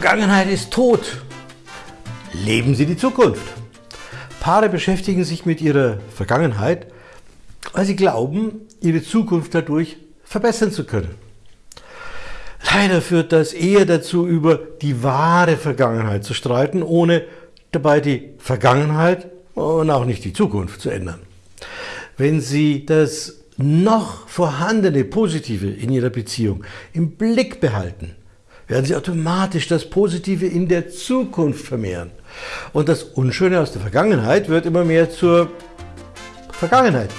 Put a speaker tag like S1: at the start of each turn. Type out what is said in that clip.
S1: Vergangenheit ist tot. Leben Sie die Zukunft. Paare beschäftigen sich mit ihrer Vergangenheit, weil sie glauben, ihre Zukunft dadurch verbessern zu können. Leider führt das eher dazu, über die wahre Vergangenheit zu streiten, ohne dabei die Vergangenheit und auch nicht die Zukunft zu ändern. Wenn Sie das noch vorhandene Positive in Ihrer Beziehung im Blick behalten, werden Sie automatisch das Positive in der Zukunft vermehren. Und das Unschöne aus der Vergangenheit wird immer mehr zur Vergangenheit.